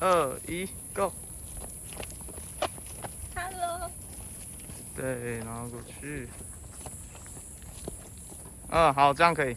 二一 go hello 对然后过去。嗯好这样可以。